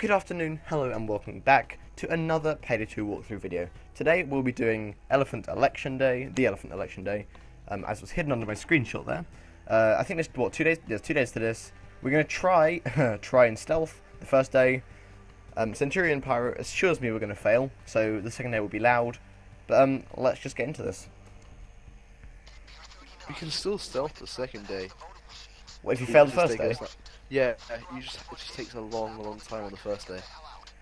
Good afternoon, hello and welcome back to another Payday 2 walkthrough video. Today we'll be doing Elephant Election Day, the Elephant Election Day, um, as was hidden under my screenshot there. Uh, I think there's, what, two days, there's two days to this. We're going to try, try and stealth the first day. Um, Centurion Pyro assures me we're going to fail, so the second day will be loud. But um, let's just get into this. We can still stealth the second day. What if you fail the first day? Yeah, you just it just takes a long, long time on the first day.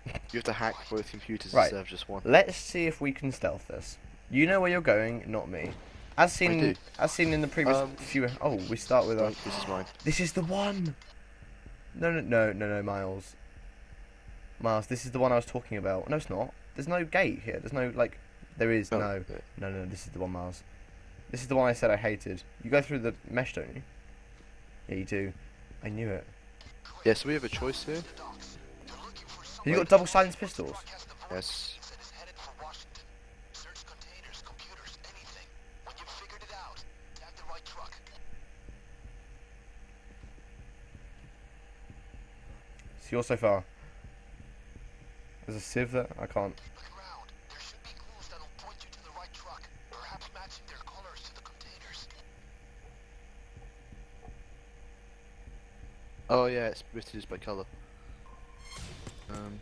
You have to hack both computers Right. instead of just one. Let's see if we can stealth this. You know where you're going, not me. As seen, as seen in the previous Um, few. Oh, we start with. Uh, Right, this is mine. this is the one. No, no, no, no, no, Miles. Miles, this is the one I was talking about. No, it's not. There's no gate here. There's no like. There is Oh, no. yeah. No, no, this is the one, Miles. This is the one I said I hated. You go through the mesh, don't you? Yeah, you do. I knew it. Yeah, so we have a choice here. Have you got double silenced pistols? Yes. So you're so far. There's a sieve there. I can't. Oh yeah, it's listed just by color. Um.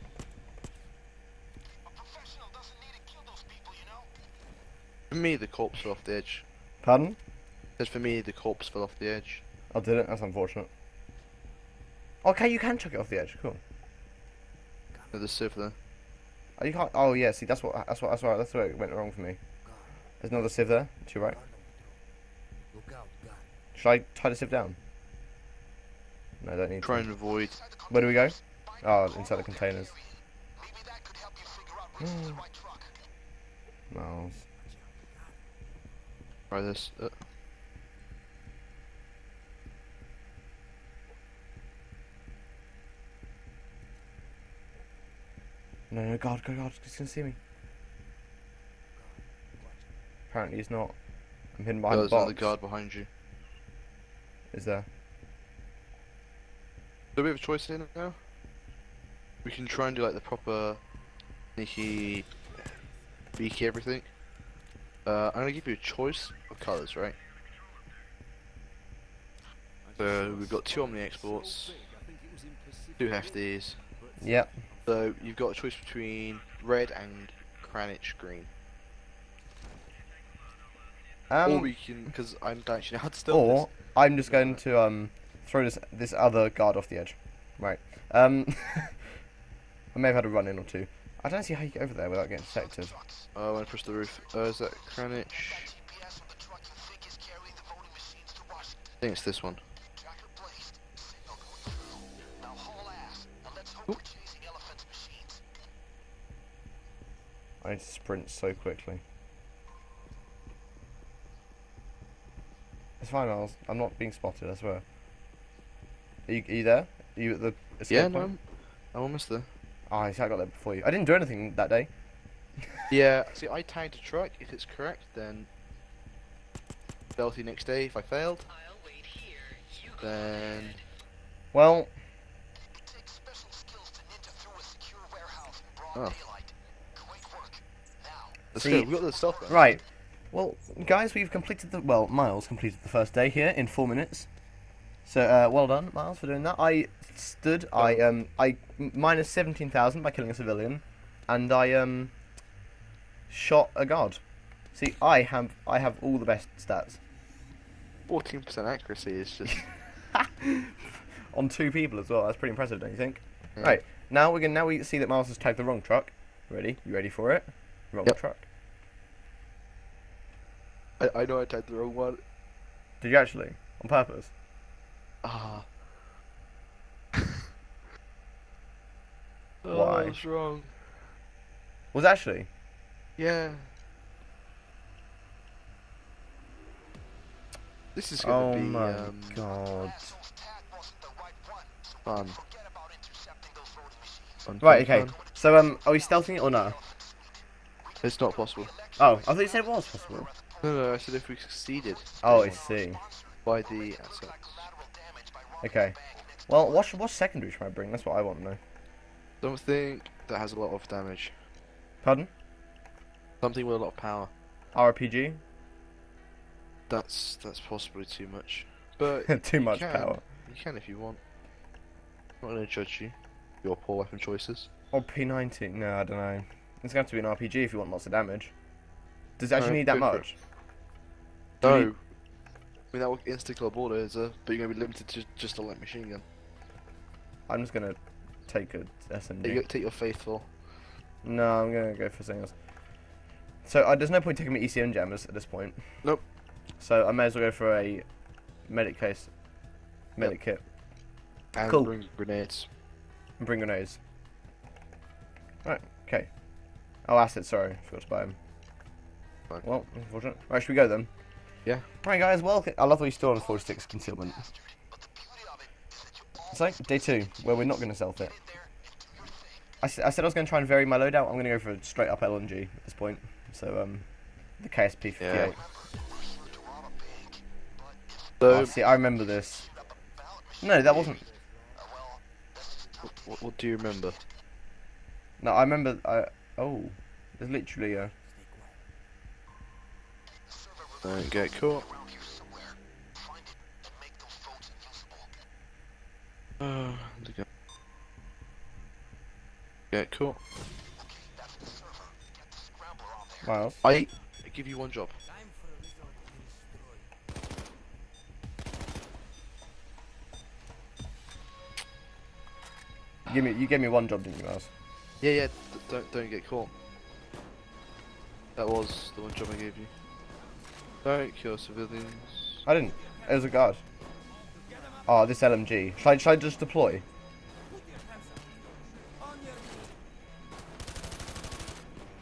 For me, the corpse fell off the edge. Pardon? Says for me, the corpse fell off the edge. I did it. That's unfortunate. Okay, you can chuck it off the edge. Cool. No, the sieve there. Oh, you can't. Oh yeah. See, that's what. That's what. That's right. That's where it went wrong for me. There's another sieve there. To your right. Should I tie the sieve down? No, I don't need. Try to. and avoid. Where do we go? Oh, inside the containers. Miles. Try this. Uh, No, no, God, God, God, he's gonna see me. Apparently he's not. I'm hidden behind there's the another guard behind you. Is there? Do we have a choice here now? We can try and do like the proper sneaky, beaky everything. Uh, I'm gonna give you a choice of colours, right? So we've got two Omni exports, two hefties. Yep. So you've got a choice between red and Kranich green. or Um, we can, because I'm actually to stealth or I'm just going to um throw this this other guard off the edge. Right. Um, I may have had a run in or two. I don't see how you get over there without getting detected. Oh, I'm gonna push the roof. Uh, is that Kranich? I think it's this one. I need to sprint so quickly. It's fine, Miles. I'm not being spotted. I swear. Are you, are you there? Are you at the escape Yeah, no, point? I'm, I'm almost there. Oh, I see, I got there before you. I didn't do anything that day. Yeah, see, I tagged a truck. If it's correct, then stealthy next day. If I failed, then Well, oh, let's See-. We got the stuff. right. Well, guys, we've completed the well. Miles completed the first day here in four minutes. So, uh, well done, Miles, for doing that. I stood. I um. I minus seventeen thousand by killing a civilian, and I um. Shot a guard. See, I have I have all the best stats Fourteen percent accuracy is just. on two people as well. That's pretty impressive, don't you think? Yeah. Right now we're gonna now we see that Miles has tagged the wrong truck. Ready? You ready for it? Wrong Yep. truck. I, I know I tagged the wrong one. Did you actually? On purpose? Ah. Why? Oh, I was wrong. Was actually? Yeah. This is Oh gonna be Oh my um, god. fun. Fun, Right, okay. fun. So um, are we stealthing it or no? It's not possible. Oh, I thought you said it was possible. No, no, I said if we succeeded. Oh, I see. By the assets. Okay. Well, what what secondary should I bring? That's what I want to know. Something that has a lot of damage. Pardon? Something with a lot of power. RPG? That's that's possibly too much. But Too much can. power. You can if you want. I'm not gonna judge you. Your poor weapon choices. Or P90? No, I don't know. It's going to have to be an RPG if you want lots of damage. Does it actually Uh, need that go for it. much? No. I mean that will insta kill border is a, but you're gonna be limited to just a light machine gun. I'm just going to take a SMG. Take, your- take your faithful. No, I'm gonna go for something else. So uh, there's no point taking me ECM jammers at this point. Nope. So I may as well go for a medic case, medic kit, And Cool. bring grenades. and bring grenades. Right. Okay. Oh, acid. Sorry, forgot to buy them. Fine. Well, unfortunate. Right, should we go then? Yeah. Right, guys. Welcome. I love that we still on 46 concealment. It's like day two, where we're not going to self it. I, s- I said I was going to try and vary my loadout. I'm going to go for a straight up LMG at this point. So, um, the KSP 58. Yeah. Oh, So, see, I remember this. No, that wasn't. what, what do you remember? No, I remember. I oh, there's literally a. Don't get caught. Uh, get- get caught. Miles. I give you one job. You give me. You gave me one job, didn't you, Miles? Yeah, yeah. d- don't don't get caught. That was the one job I gave you. Don't kill civilians. I didn't. It was a guard. Oh, this LMG. Should I, should I just deploy?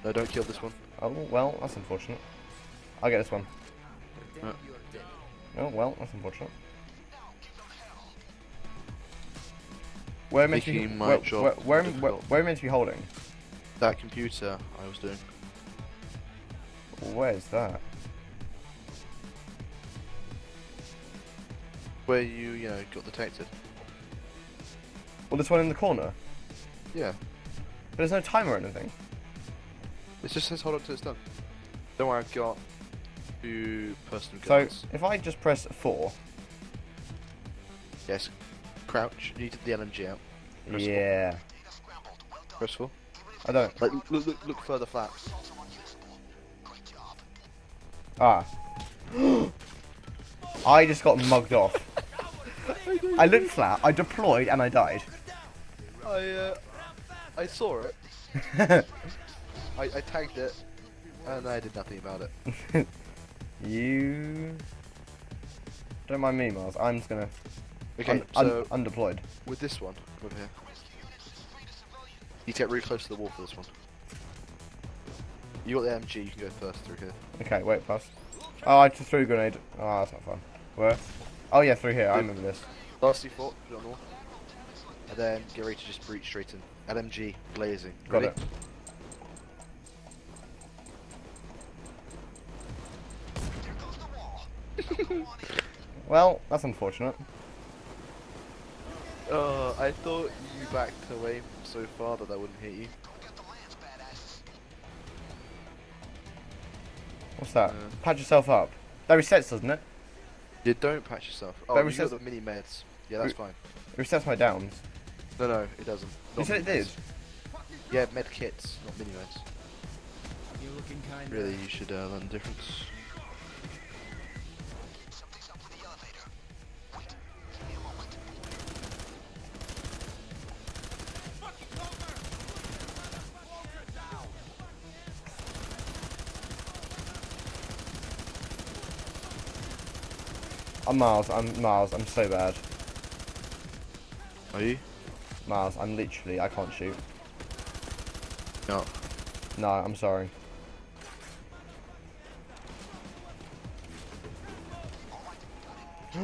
No, don't kill this one. Oh well, that's unfortunate. I'll get this one. Uh. Oh well, that's unfortunate. Where am I meant to be? Where, where, where, am- where, where I meant to be holding? That computer I was doing. Where's that? Where you, you know, got detected. Well, this one in the corner. Yeah. But there's no timer or anything. It just says hold on till it's done. Don't worry, I've got two personal So if I just press four. Yes. Crouch. You need the LMG out. Press four. Yeah. Press four. I don't. Like, look, look, look further flat. Ah. I just got mugged off. I looked flat, I deployed, and I died. I, uh, I saw it. I, I tagged it, and I did nothing about it. you... Don't mind me, Miles. I'm just gonna... Okay, un- un- so undeployed. with this one, over here. You get really close to the wall for this one. You got the MG, you can go first through here. Okay, wait, pass. Oh, I just threw a grenade. Oh, that's not fun. Where? Oh yeah, through here. I remember this. Last C4, put it on the. And then get ready to just breach straight in. LMG blazing. Got Ready? it. Well, that's unfortunate. Uh, I thought you backed away so far that that wouldn't hit you. What's that? Uh. Patch yourself up. That resets, doesn't it? You don't patch yourself. Oh, That you got the mini meds. Yeah, that's fine. It resets my downs. No, no, it doesn't. You said it mini did. Yeah, med kits, not mini meds. You're looking kind Really, you should uh, learn the difference. I'm Miles. I'm Miles. I'm so bad. Are you? Miles. I'm literally. I can't shoot. No. No, I'm sorry.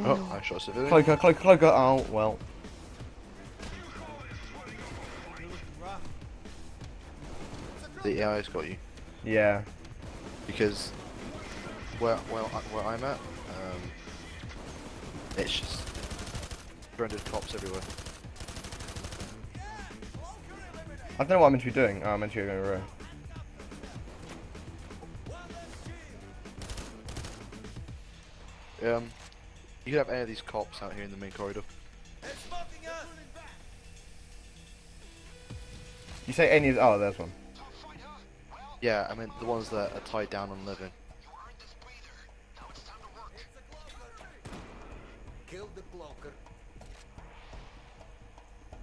Oh, I shot civilian. Cloaker, cloaker, cloaker. Oh well. The AI's got you. Yeah. Because where, where, where I'm at, it's just branded cops everywhere. I don't know what I'm meant to be doing. Oh, I'm meant to be going around. Um, you could have any of these cops out here in the main corridor. You say any of oh, there's one. Yeah, I mean the ones that are tied down on living. Kill the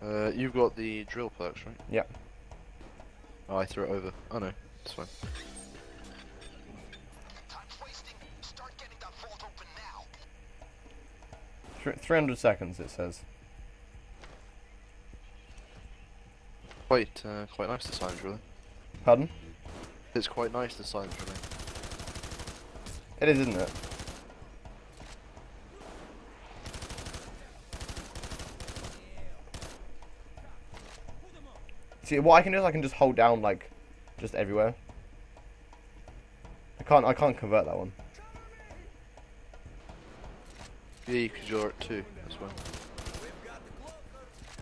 blocker. Uh, you've got the drill perks, right? Yeah. Oh, I threw it over. Oh no, it's fine. Thr 300 seconds it says. Quite, uh, quite nice the signs, really. Pardon? It's quite nice the signs, really. It is, isn't it? See, what I can do is I can just hold down like, just everywhere. I can't. I can't convert that one. Yeah, because you're at two as well.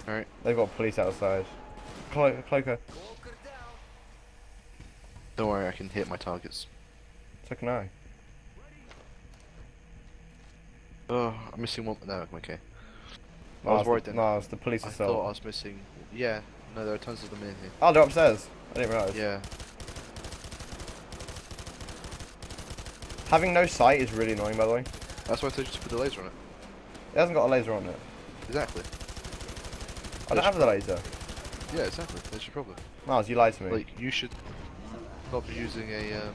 Alright, They've got police outside. Clo Cloaker. don't worry, I can hit my targets. So can I. Oh, I'm missing one. No, I'm okay. I was worried the, then. no, it's the police I assault. thought I was missing. Yeah, no, there are tons of them in here. Oh, they're upstairs. I didn't realise. Yeah, Having no sight is really annoying, by the way. that's why I told you to put the laser on it. It hasn't got a laser on it. Exactly. I don't have the laser. Yeah, exactly. That's your problem. Miles, you lied to me. Like, you should not be using a um,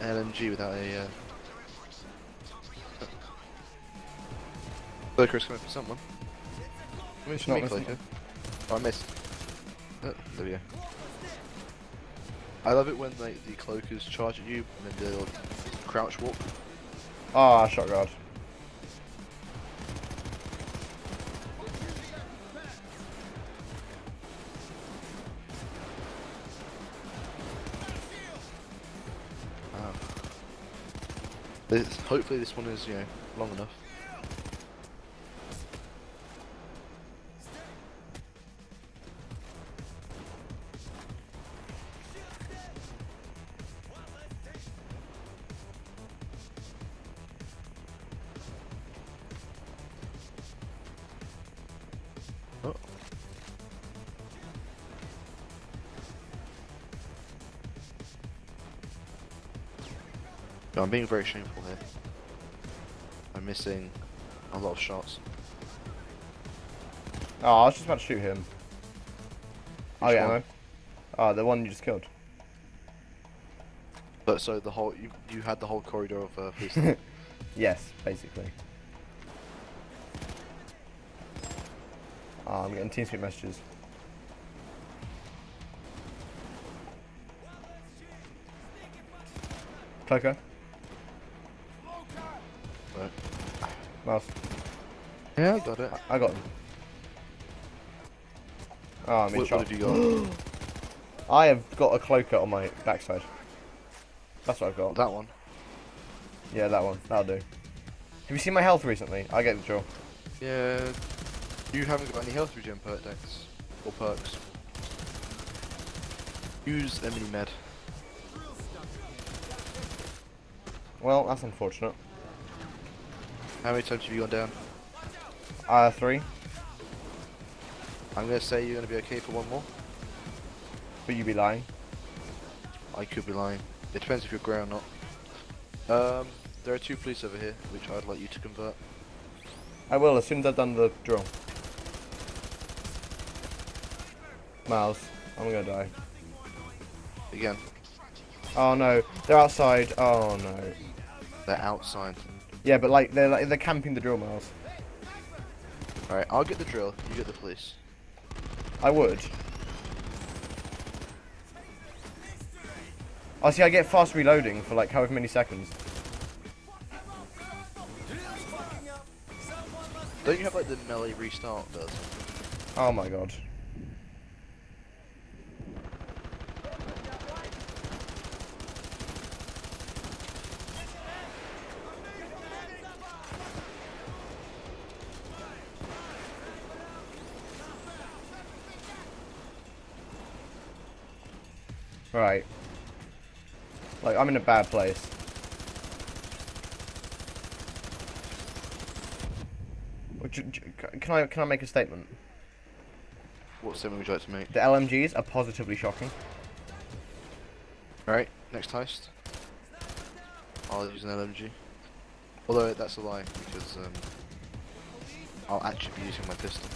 LMG without a. Uh... Cloaker's coming for someone. I not. Oh, I missed. Oh, there we go. I love it when like the cloakers charge at you and then they'll crouch walk. Ah, shot guard. Wow. This, hopefully this one is, you know, long enough. Being very shameful here. I'm missing a lot of shots. Oh, I was just about to shoot him. oh yeah, one? Oh, the one you just killed. But so the whole you you had the whole corridor of uh, police. yes, basically. Oh, I'm getting TeamSpeak messages. Cloaker, Miles, yeah, I got it. I, I got him. Oh, I'm in What, shot. what have you got? I have got a cloaker on my backside. That's what I've got. that one. Yeah, that one. That'll do. Have you seen my health recently? I get the drill. Yeah. You haven't got any health regen perk decks or perks. Use a mini med. Well, that's unfortunate. How many times have you gone down? Uh, three. I'm gonna say you're gonna be okay for one more. But you'd be lying. I could be lying. It depends if you're grey or not. Um, there are two police over here, which I'd like you to convert. I will as soon as I've done the drill. Miles, I'm gonna die. Again, Oh no, they're outside. Oh no. they're outside. Yeah, but like they're like they're camping the drill, Miles. Alright, I'll get the drill, you get the police. I would. Oh, see, I get fast reloading for like however many seconds. Don't you have like the melee restart does? Oh my god. Right. Like, I'm in a bad place. Can I can I make a statement? What statement would you like to make? The LMGs are positively shocking. Alright, next heist. I'll use an LMG. Although that's a lie, because um, I'll actually be using my pistols.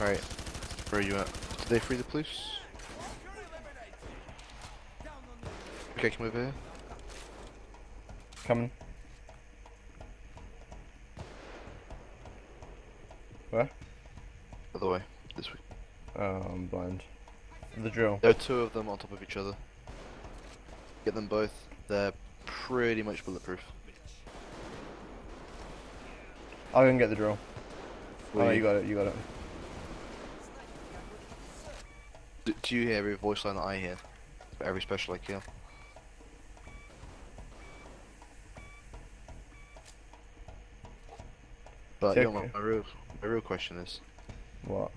Alright, where are you at? Did they free the police? Okay, come over here. Coming. Where? Other way, this way. Oh, I'm blind. The drill. There are two of them on top of each other. Get them both. They're pretty much bulletproof. I'll go and get the drill. Oh, Will no, you- you got it, you got it. Do you hear every voice line that I hear? For every special I kill? But It's you know, okay. my, my real, my real question is, What?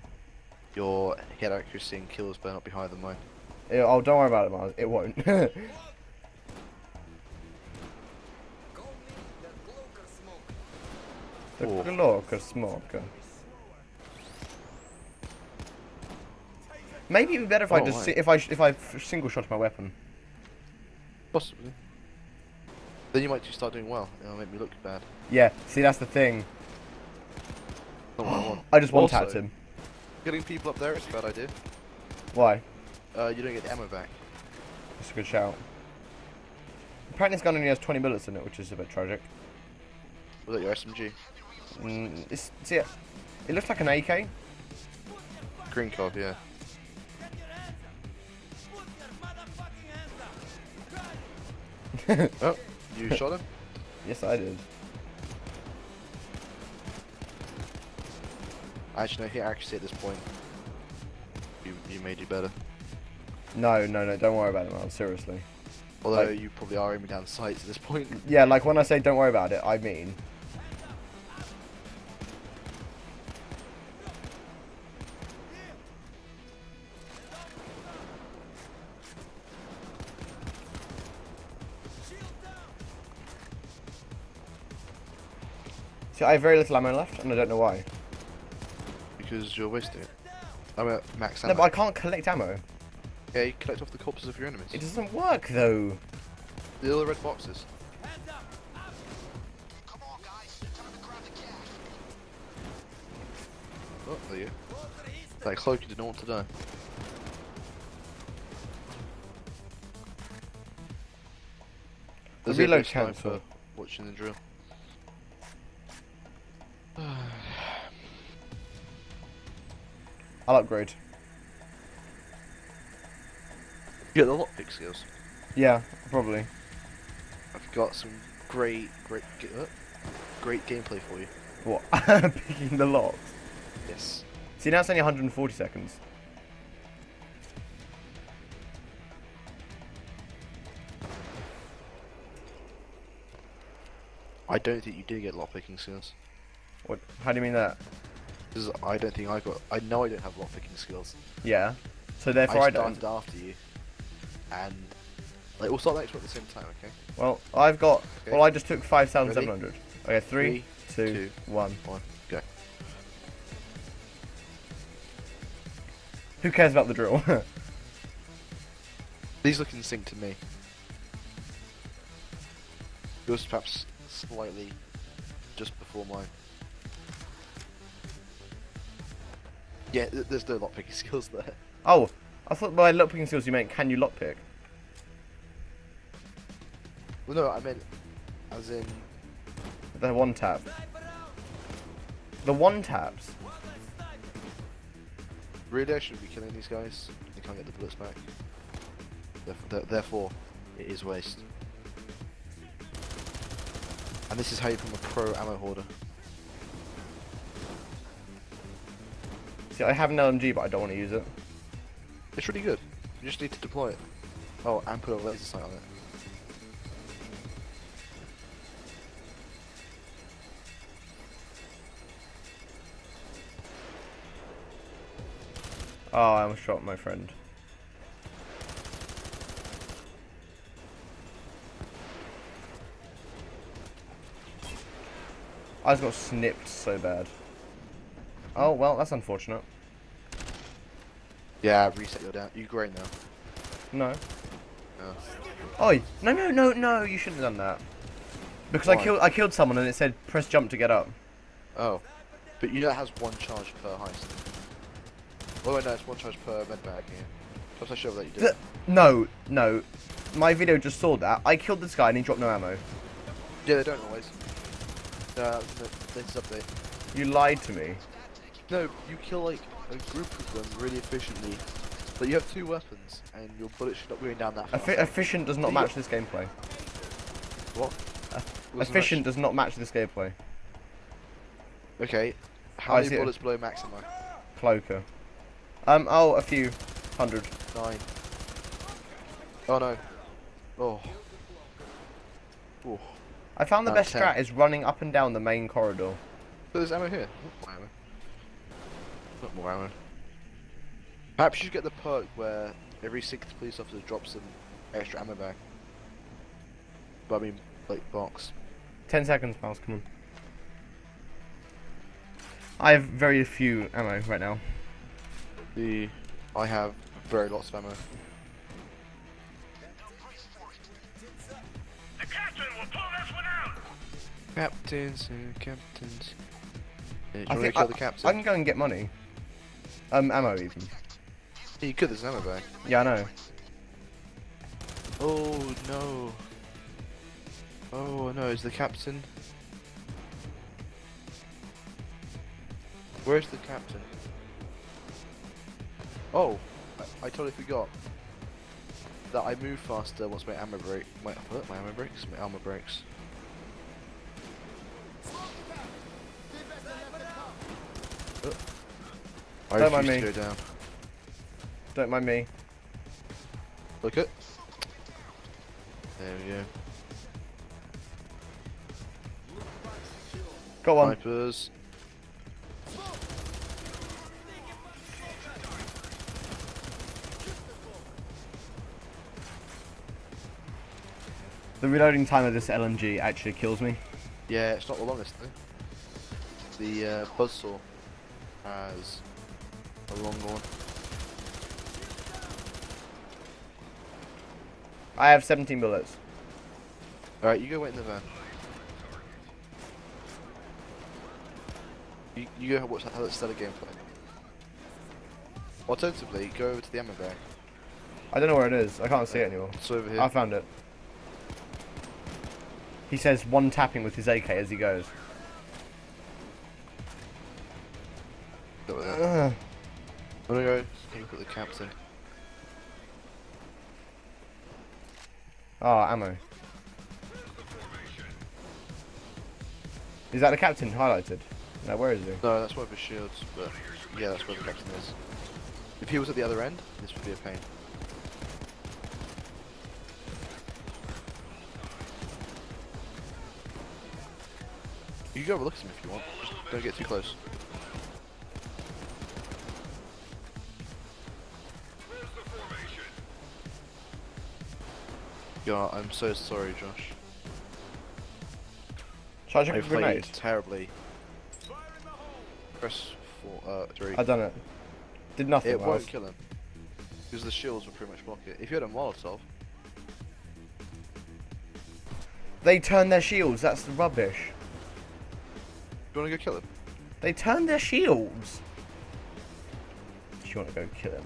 your hit accuracy and kills better not be higher than mine. It, oh, don't worry about it, Miles. It won't. the Four. Glock of smoke. Maybe it'd be better if I Oh, just right. si- if I if I single shot my weapon. Possibly. Then you might just start doing well. It'll make me look bad. Yeah. See, that's the thing. Not what I want. I just one Also, tapped him. Getting people up there is a bad idea. Why? Uh, you don't get the ammo back. That's a good shout. Apparently, this gun only has 20 bullets in it, which is a bit tragic. Was that your SMG? Mm, it's, see, it, it looks like an AK. Green card, yeah. Oh, you shot him? Yes, I did. Actually, no, hit accuracy at this point. You, you may do better. No, no, no. Don't worry about it, man. Seriously. Although Like- you probably are aiming down sights at this point. Yeah, like when I say don't worry about it, I mean. See, I have very little ammo left, and I don't know why. Because you're wasting it. I'm at max ammo. No, but I can't collect ammo. Yeah, you collect off the corpses of your enemies. It doesn't work, though. The little red boxes. Oh, there you go. That cloak you didn't want to die. The There's a reload sniper cancel. Watching the drill. I'll upgrade. You get the lockpick skills. Yeah, probably. I've got some great, great, uh, great gameplay for you. What? Picking the locks. Yes. See, now it's only 140 seconds. I don't think you did get lockpicking skills. What? How do you mean that? Because I don't think I got. I know I don't have lockpicking skills. Yeah. So therefore I, I don't. after you, and like we'll start the next one at the same time, okay? Well, I've got. Okay. Well, I just took 5,700. Okay, three, two, two, one. One, go. Who cares about the drill? These look in sync to me. Yours perhaps slightly just before mine. Yeah, th- there's no lockpicking skills there. oh, I thought by lockpicking skills you meant can you lockpick? Well, no, I meant as in The one tap. The one taps. really I should be killing these guys. They can't get the bullets back. Therefore, therefore it is waste. And this is how you become a pro ammo hoarder. See, I have an LMG, but I don't want to use it. It's really good. You just need to deploy it. Oh, and put a laser sight on it. Oh, I almost shot my friend. I just got snipped so bad. Oh, well, that's unfortunate. Yeah, reset your down. You great now. No. No. Oh, no, no, no, no, you shouldn't have done that. Because I killed I killed someone and it said press jump to get up. Oh. But you know it has one charge per heist. Oh wait, no, it's one charge per med bag, yeah. Plus I showed that you did. Th- No, no. My video just saw that. I killed this guy and he dropped no ammo. Yeah, they don't always. Uh, no, that's the latest update. You lied to me. No, you kill like a group of them really efficiently. But you have two weapons, and your bullets should not be going down that fast. Effi efficient does not Do match this gameplay. what? Wasn't Efficient does not match this gameplay. Okay. How I many it. bullets below max am I? Cloaker. Um, oh, a few. Hundred. Nine. Oh no. Oh. Oh. I found the Uh, best 10. strat is running up and down the main corridor. So there's ammo here. More ammo. Not more ammo. Perhaps you should get the perk where every sixth police officer drops an extra ammo bag. But I mean, like box. Ten seconds, Miles, come on. I have very few ammo right now. The I have very lots of ammo. The captain will pull this one out! Captains and captains. Uh, yeah, you I think kill I, the captain? I can go and get money. Um, ammo even. Yeah, you could. There's an ammo bag. Yeah, I know. Oh no. Oh no, is the captain? Where's the captain? Oh, I, I totally forgot that I move faster once my ammo break. My? My ammo breaks. My armor breaks. I Don't mind me. to go down. Don't mind me. Look it. There we go. Got one. Snipers. The reloading time of this LMG actually kills me. Yeah, it's not the longest though. The uh, buzzsaw has a longer one. I have 17 bullets. Alright, you go wait in the van. You, you go watch how that stellar gameplay. Alternatively, go over to the ammo bag. I don't know where it is. I can't see it anymore. It's over here. I found it. He says one tapping with his AK as he goes. Go over there. Ugh. I'm gonna go look at the captain. Oh, ah, ammo. Is that the captain highlighted? No, where is he? No, that's one of his shields, but yeah, that's where the captain is. If he was at the other end, this would be a pain. You can go have a look at him if you want. Just don't get too close. Yeah, I'm so sorry, Josh. Shall I I played grenade? terribly. Press four, uh, three. I done it. Did nothing. It won't kill him. Because the shields will pretty much block it. If you had a Molotov, They turn their shields. That's the rubbish. Do you want to go kill him? They turn their shields. Do you want to go kill him?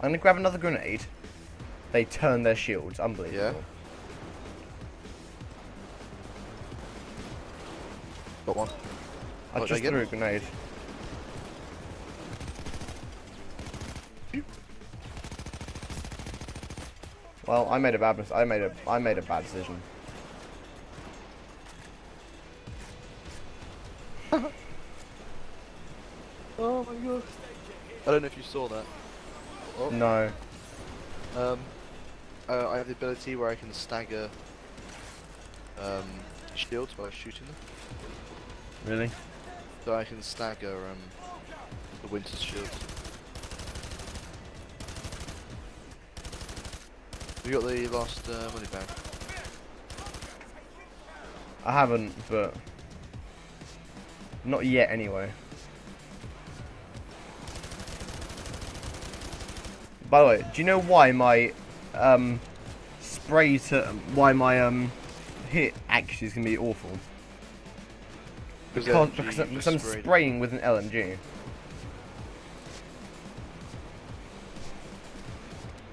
I'm gonna grab another grenade. They turn their shields. Unbelievable. Got one. I did just get threw a grenade. Well, I made a bad I made a I made a bad decision. Oh my god. I don't know if you saw that. Oh, No. Um, uh, I have the ability where I can stagger um, shields by shooting them. Really? So I can stagger um, the Winter's shields. We got the last uh, money bag. I haven't, but not yet anyway. By the way, do you know why my um, spray to why my um, hit actually is gonna be awful? Because, because, I'm- because I'm spraying with an LMG.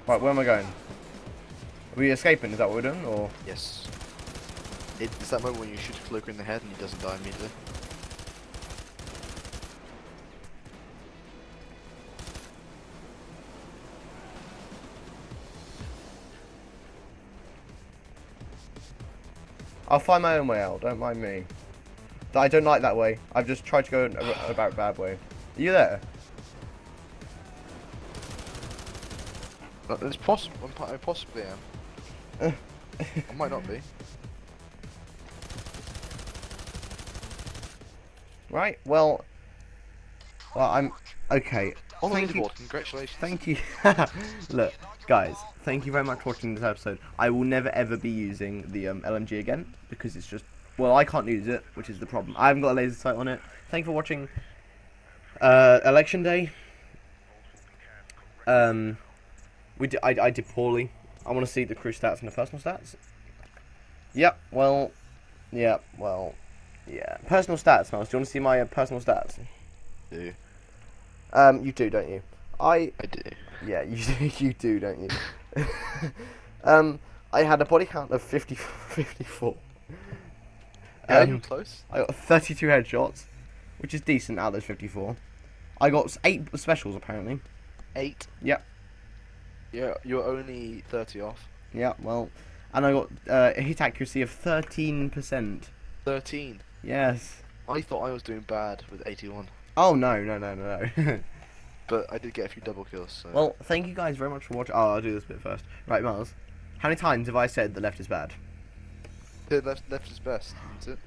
Right, where am I going? Are we escaping? Is that what we're doing, or? Yes. It, it's that moment when you shoot a Cloaker in the head and he doesn't die immediately. I'll find my own way out. Don't mind me. I don't like that way. I've just tried to go about a bad way. Are you there? It's possible. I possibly am. I might not be. Right. Well. Well, I'm okay. On the Thank you. leaderboard, congratulations. Thank you. Look, guys. Thank you very much for watching this episode. I will never ever be using the um, LMG again because it's just well, I can't use it, which is the problem. I haven't got a laser sight on it. Thank you for watching. Uh, election day. Um, we did, I, I did poorly. I want to see the crew stats and the personal stats. Yep. Well. Yeah. Well. Yeah. Personal stats, Miles. Do you want to see my uh, personal stats? do. Um, you do, don't you? I I do. yeah, you do, you do, don't you? um, I had a body count of 50, 54. Yeah, Um, you close. I got 32 headshots, which is decent out of those 54. I got 8 specials, apparently. Eight. Yep. Yeah, you're only 30 off. Yeah, well, and I got uh, a hit accuracy of 13%. 13. Yes. I thought I was doing bad with 81, Oh, no, no, no, no, no. but I did get a few double kills. So. well, thank you guys very much for watching. Oh, I'll do this bit first. Right, Miles. How many times have I said the left is bad? Yeah, left, left is best, isn't it?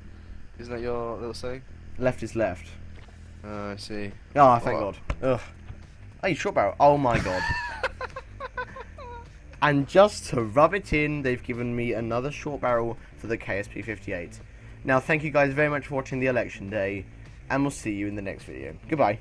Isn't that your little saying? Left is left. Oh, I see. Ah, oh, thank Oh. God. Ugh. Hey, short barrel. Oh my God. and just to rub it in, they've given me another short barrel for the KSP 58. Now, thank you guys very much for watching the election day, and we'll see you in the next video. Goodbye.